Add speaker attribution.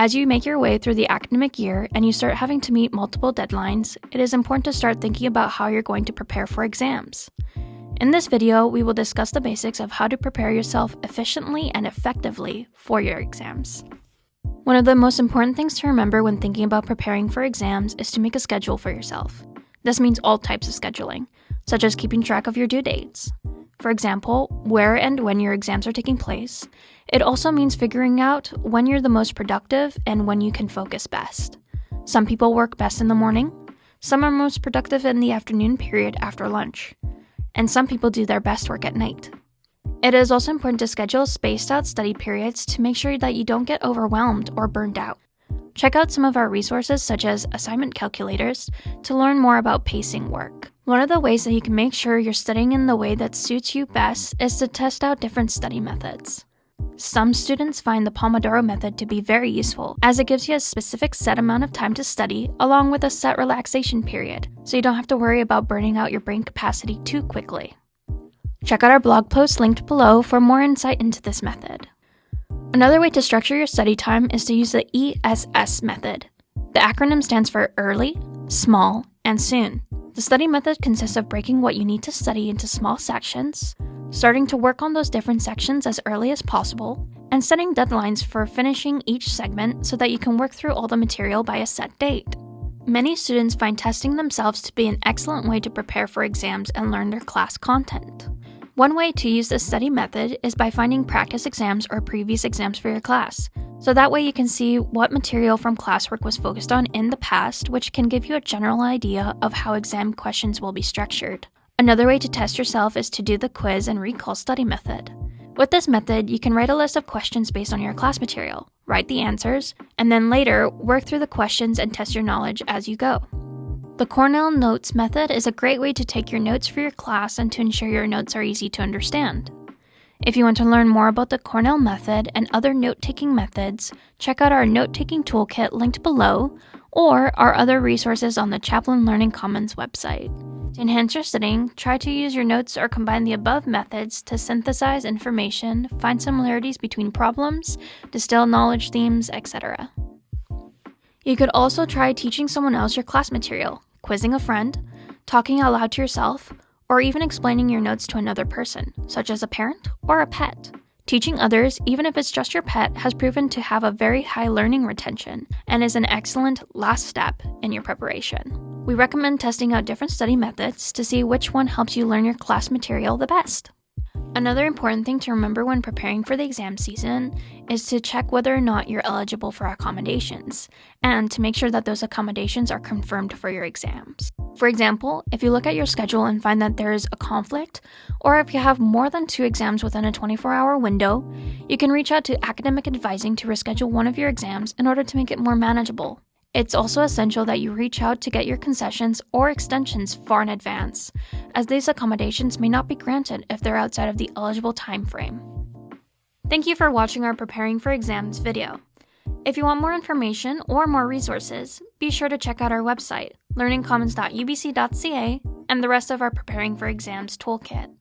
Speaker 1: As you make your way through the academic year and you start having to meet multiple deadlines, it is important to start thinking about how you're going to prepare for exams. In this video, we will discuss the basics of how to prepare yourself efficiently and effectively for your exams. One of the most important things to remember when thinking about preparing for exams is to make a schedule for yourself. This means all types of scheduling, such as keeping track of your due dates. For example, where and when your exams are taking place. It also means figuring out when you're the most productive and when you can focus best. Some people work best in the morning, some are most productive in the afternoon period after lunch, and some people do their best work at night. It is also important to schedule spaced out study periods to make sure that you don't get overwhelmed or burned out. Check out some of our resources, such as assignment calculators, to learn more about pacing work. One of the ways that you can make sure you're studying in the way that suits you best is to test out different study methods. Some students find the Pomodoro method to be very useful, as it gives you a specific set amount of time to study, along with a set relaxation period, so you don't have to worry about burning out your brain capacity too quickly. Check out our blog post linked below for more insight into this method. Another way to structure your study time is to use the ESS method. The acronym stands for Early, Small, and Soon. The study method consists of breaking what you need to study into small sections, starting to work on those different sections as early as possible, and setting deadlines for finishing each segment so that you can work through all the material by a set date. Many students find testing themselves to be an excellent way to prepare for exams and learn their class content. One way to use this study method is by finding practice exams or previous exams for your class. So that way you can see what material from classwork was focused on in the past, which can give you a general idea of how exam questions will be structured. Another way to test yourself is to do the quiz and recall study method. With this method, you can write a list of questions based on your class material, write the answers, and then later work through the questions and test your knowledge as you go. The Cornell Notes method is a great way to take your notes for your class and to ensure your notes are easy to understand. If you want to learn more about the Cornell method and other note taking methods, check out our note taking toolkit linked below or our other resources on the Chapman Learning Commons website. To enhance your studying, try to use your notes or combine the above methods to synthesize information, find similarities between problems, distill knowledge themes, etc. You could also try teaching someone else your class material, quizzing a friend, talking out loud to yourself, or even explaining your notes to another person, such as a parent or a pet. Teaching others, even if it's just your pet, has proven to have a very high learning retention and is an excellent last step in your preparation. We recommend testing out different study methods to see which one helps you learn your class material the best. Another important thing to remember when preparing for the exam season is to check whether or not you're eligible for accommodations, and to make sure that those accommodations are confirmed for your exams. For example, if you look at your schedule and find that there is a conflict, or if you have more than two exams within a 24 hour window, you can reach out to academic advising to reschedule one of your exams in order to make it more manageable. It's also essential that you reach out to get your concessions or extensions far in advance, as these accommodations may not be granted if they're outside of the eligible time frame. Thank you for watching our Preparing for Exams video. If you want more information or more resources, be sure to check out our website, learningcommons.ubc.ca, and the rest of our Preparing for Exams toolkit.